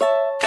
you